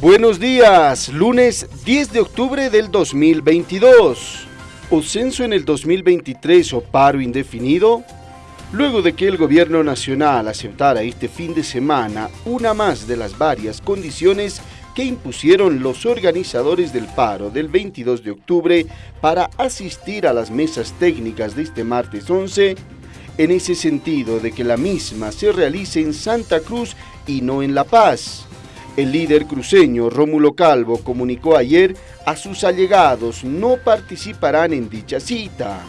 Buenos días, lunes 10 de octubre del 2022. ¿O censo en el 2023 o paro indefinido? Luego de que el gobierno nacional aceptara este fin de semana una más de las varias condiciones que impusieron los organizadores del paro del 22 de octubre para asistir a las mesas técnicas de este martes 11, en ese sentido de que la misma se realice en Santa Cruz y no en La Paz, el líder cruceño Rómulo Calvo comunicó ayer a sus allegados no participarán en dicha cita.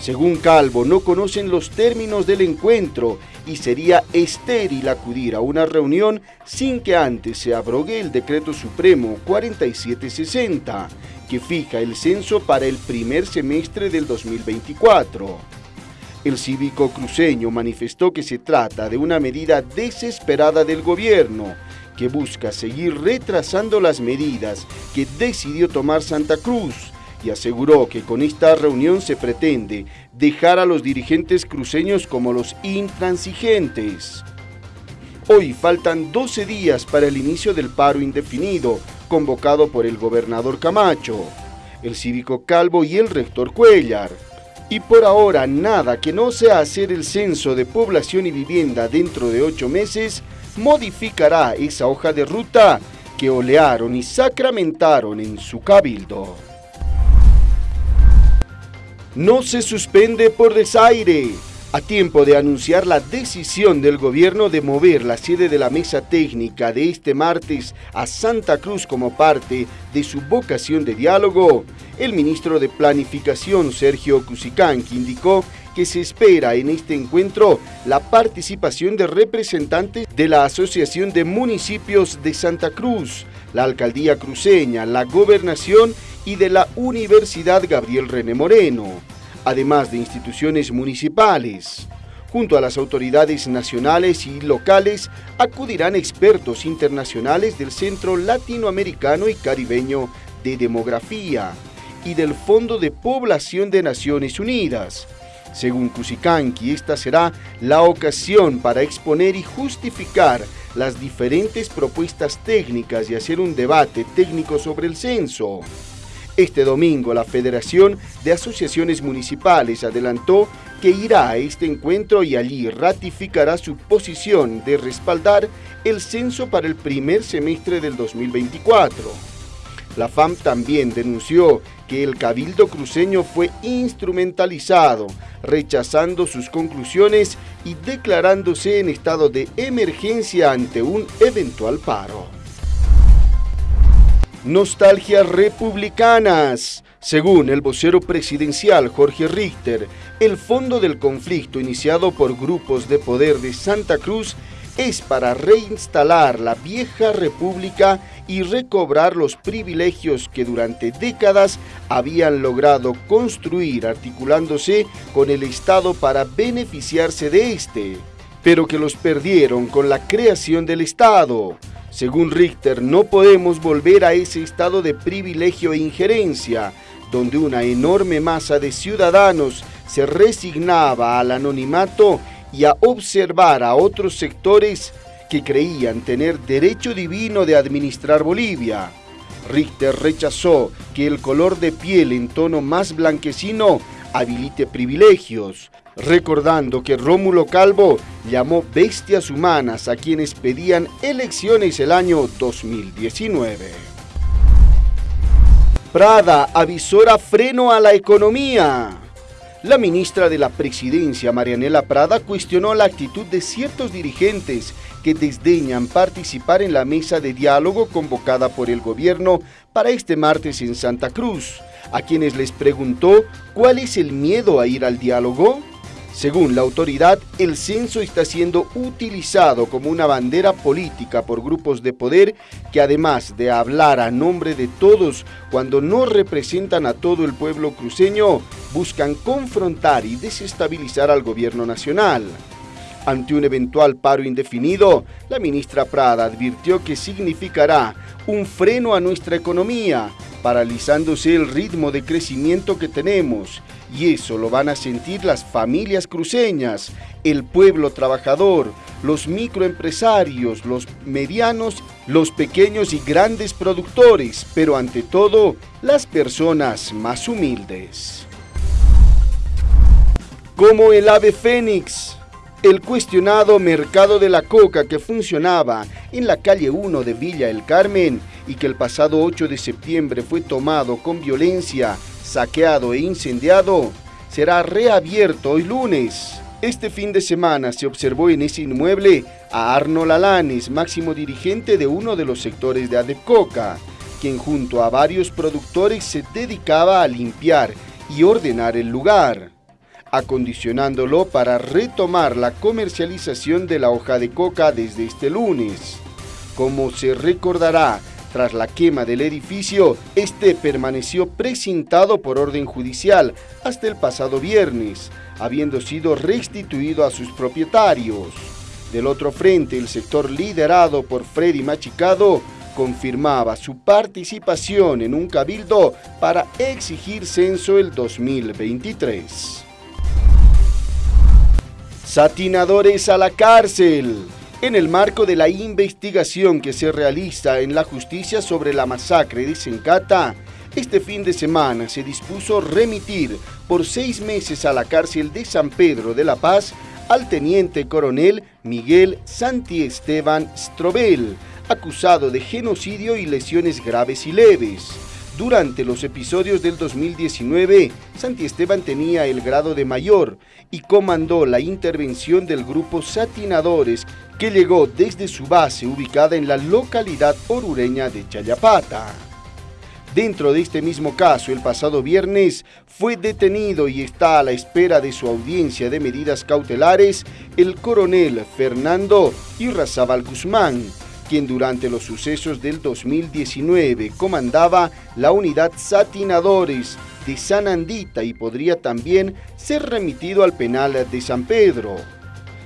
Según Calvo, no conocen los términos del encuentro y sería estéril acudir a una reunión sin que antes se abrogue el Decreto Supremo 4760, que fija el censo para el primer semestre del 2024. El cívico cruceño manifestó que se trata de una medida desesperada del gobierno, que busca seguir retrasando las medidas que decidió tomar Santa Cruz y aseguró que con esta reunión se pretende dejar a los dirigentes cruceños como los intransigentes. Hoy faltan 12 días para el inicio del paro indefinido convocado por el gobernador Camacho, el cívico Calvo y el rector Cuellar. Y por ahora nada que no sea hacer el censo de población y vivienda dentro de ocho meses modificará esa hoja de ruta que olearon y sacramentaron en su cabildo. No se suspende por desaire. A tiempo de anunciar la decisión del gobierno de mover la sede de la mesa técnica de este martes a Santa Cruz como parte de su vocación de diálogo, el ministro de Planificación Sergio Cusicanqui indicó que se espera en este encuentro la participación de representantes de la Asociación de Municipios de Santa Cruz, la Alcaldía Cruceña, la Gobernación y de la Universidad Gabriel René Moreno, además de instituciones municipales. Junto a las autoridades nacionales y locales acudirán expertos internacionales del Centro Latinoamericano y Caribeño de Demografía y del Fondo de Población de Naciones Unidas, según Cusicanqui, esta será la ocasión para exponer y justificar las diferentes propuestas técnicas y hacer un debate técnico sobre el censo. Este domingo la Federación de Asociaciones Municipales adelantó que irá a este encuentro y allí ratificará su posición de respaldar el censo para el primer semestre del 2024. La FAM también denunció que el cabildo cruceño fue instrumentalizado, rechazando sus conclusiones y declarándose en estado de emergencia ante un eventual paro. Nostalgias republicanas. Según el vocero presidencial Jorge Richter, el fondo del conflicto iniciado por grupos de poder de Santa Cruz es para reinstalar la vieja república y recobrar los privilegios que durante décadas habían logrado construir articulándose con el Estado para beneficiarse de este, pero que los perdieron con la creación del Estado. Según Richter, no podemos volver a ese estado de privilegio e injerencia, donde una enorme masa de ciudadanos se resignaba al anonimato y a observar a otros sectores que creían tener derecho divino de administrar Bolivia. Richter rechazó que el color de piel en tono más blanquecino habilite privilegios, recordando que Rómulo Calvo llamó bestias humanas a quienes pedían elecciones el año 2019. Prada avisora freno a la economía. La ministra de la Presidencia, Marianela Prada, cuestionó la actitud de ciertos dirigentes que desdeñan participar en la mesa de diálogo convocada por el gobierno para este martes en Santa Cruz, a quienes les preguntó cuál es el miedo a ir al diálogo. Según la autoridad, el censo está siendo utilizado como una bandera política por grupos de poder que además de hablar a nombre de todos cuando no representan a todo el pueblo cruceño, buscan confrontar y desestabilizar al gobierno nacional. Ante un eventual paro indefinido, la ministra Prada advirtió que significará un freno a nuestra economía, paralizándose el ritmo de crecimiento que tenemos, y eso lo van a sentir las familias cruceñas, el pueblo trabajador, los microempresarios, los medianos, los pequeños y grandes productores, pero ante todo, las personas más humildes. Como el ave fénix, el cuestionado mercado de la coca que funcionaba en la calle 1 de Villa El Carmen y que el pasado 8 de septiembre fue tomado con violencia, saqueado e incendiado, será reabierto hoy lunes. Este fin de semana se observó en ese inmueble a Arnold Alanes, máximo dirigente de uno de los sectores de Adepcoca, quien junto a varios productores se dedicaba a limpiar y ordenar el lugar acondicionándolo para retomar la comercialización de la hoja de coca desde este lunes. Como se recordará, tras la quema del edificio, este permaneció precintado por orden judicial hasta el pasado viernes, habiendo sido restituido a sus propietarios. Del otro frente, el sector liderado por Freddy Machicado confirmaba su participación en un cabildo para exigir censo el 2023. Satinadores a la cárcel. En el marco de la investigación que se realiza en la justicia sobre la masacre de Sencata, este fin de semana se dispuso remitir por seis meses a la cárcel de San Pedro de la Paz al teniente coronel Miguel Santi Esteban Strobel, acusado de genocidio y lesiones graves y leves. Durante los episodios del 2019, Santi Esteban tenía el grado de mayor y comandó la intervención del grupo Satinadores que llegó desde su base ubicada en la localidad orureña de Chayapata. Dentro de este mismo caso, el pasado viernes fue detenido y está a la espera de su audiencia de medidas cautelares el coronel Fernando Irrazábal Guzmán, quien durante los sucesos del 2019 comandaba la unidad Satinadores de San Andita y podría también ser remitido al penal de San Pedro.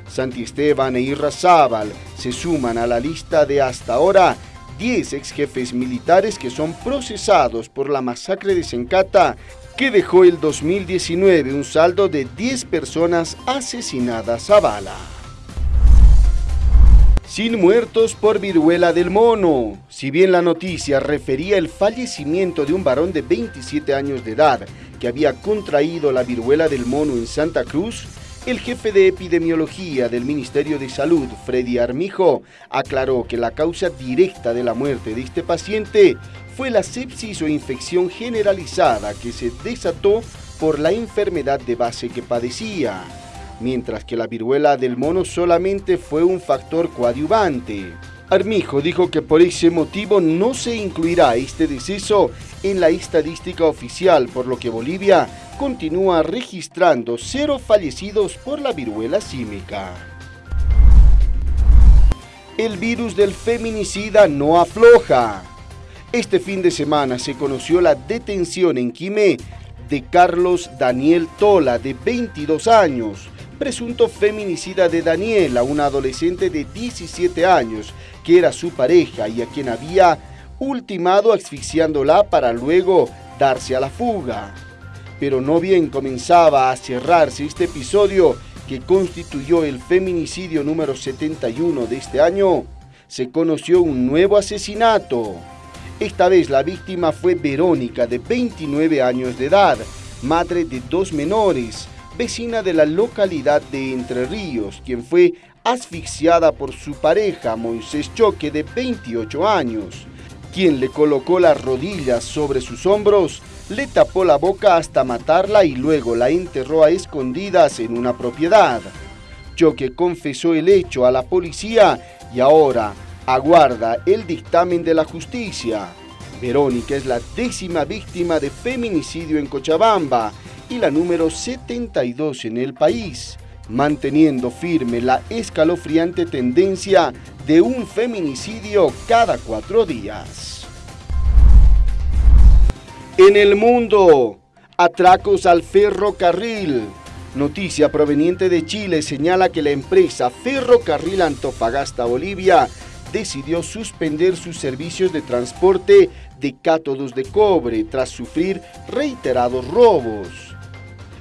Santi Esteban e Irrazábal se suman a la lista de hasta ahora 10 ex jefes militares que son procesados por la masacre de Sencata que dejó el 2019 un saldo de 10 personas asesinadas a bala. Sin muertos por viruela del mono. Si bien la noticia refería el fallecimiento de un varón de 27 años de edad que había contraído la viruela del mono en Santa Cruz, el jefe de epidemiología del Ministerio de Salud, Freddy Armijo, aclaró que la causa directa de la muerte de este paciente fue la sepsis o infección generalizada que se desató por la enfermedad de base que padecía mientras que la viruela del mono solamente fue un factor coadyuvante. Armijo dijo que por ese motivo no se incluirá este deceso en la estadística oficial, por lo que Bolivia continúa registrando cero fallecidos por la viruela símica. El virus del feminicida no afloja. Este fin de semana se conoció la detención en Quimé de Carlos Daniel Tola, de 22 años, presunto feminicida de Daniela, una adolescente de 17 años, que era su pareja y a quien había ultimado asfixiándola para luego darse a la fuga. Pero no bien comenzaba a cerrarse este episodio que constituyó el feminicidio número 71 de este año, se conoció un nuevo asesinato. Esta vez la víctima fue Verónica, de 29 años de edad, madre de dos menores, vecina de la localidad de Entre Ríos, quien fue asfixiada por su pareja Moisés Choque de 28 años, quien le colocó las rodillas sobre sus hombros, le tapó la boca hasta matarla y luego la enterró a escondidas en una propiedad. Choque confesó el hecho a la policía y ahora aguarda el dictamen de la justicia. Verónica es la décima víctima de feminicidio en Cochabamba y la número 72 en el país, manteniendo firme la escalofriante tendencia de un feminicidio cada cuatro días. En el mundo, atracos al ferrocarril. Noticia proveniente de Chile señala que la empresa Ferrocarril Antofagasta Bolivia decidió suspender sus servicios de transporte de cátodos de cobre tras sufrir reiterados robos.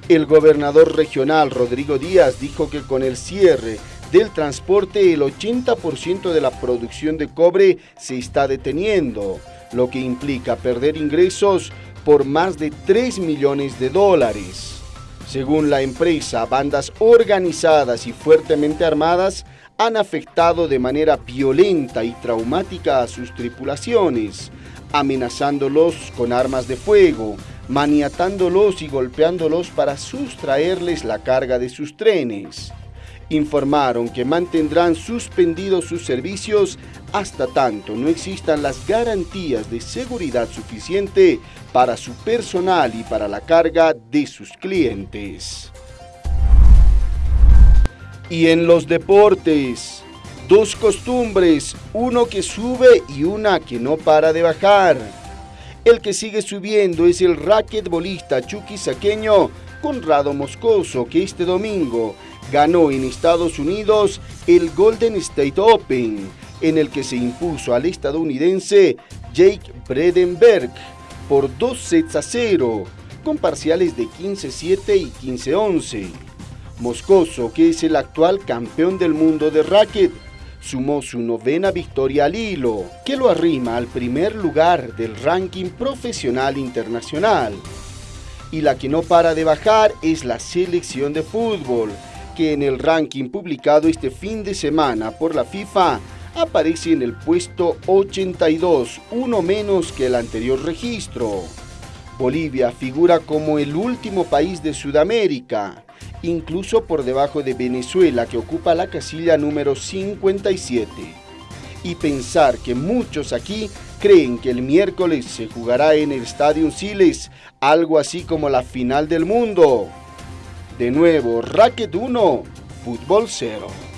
El gobernador regional Rodrigo Díaz dijo que con el cierre del transporte, el 80% de la producción de cobre se está deteniendo, lo que implica perder ingresos por más de 3 millones de dólares. Según la empresa, bandas organizadas y fuertemente armadas han afectado de manera violenta y traumática a sus tripulaciones, amenazándolos con armas de fuego, maniatándolos y golpeándolos para sustraerles la carga de sus trenes. Informaron que mantendrán suspendidos sus servicios hasta tanto no existan las garantías de seguridad suficiente para su personal y para la carga de sus clientes. Y en los deportes, dos costumbres, uno que sube y una que no para de bajar. El que sigue subiendo es el raquetbolista chuquisaqueño Conrado Moscoso, que este domingo ganó en Estados Unidos el Golden State Open, en el que se impuso al estadounidense Jake Bredenberg por dos sets a cero, con parciales de 15-7 y 15-11. Moscoso, que es el actual campeón del mundo de racket, sumó su novena victoria al hilo, que lo arrima al primer lugar del ranking profesional internacional. Y la que no para de bajar es la selección de fútbol, que en el ranking publicado este fin de semana por la FIFA aparece en el puesto 82, uno menos que el anterior registro. Bolivia figura como el último país de Sudamérica, incluso por debajo de Venezuela que ocupa la casilla número 57. Y pensar que muchos aquí creen que el miércoles se jugará en el Estadio Siles algo así como la final del mundo. De nuevo, Racket 1, Fútbol 0.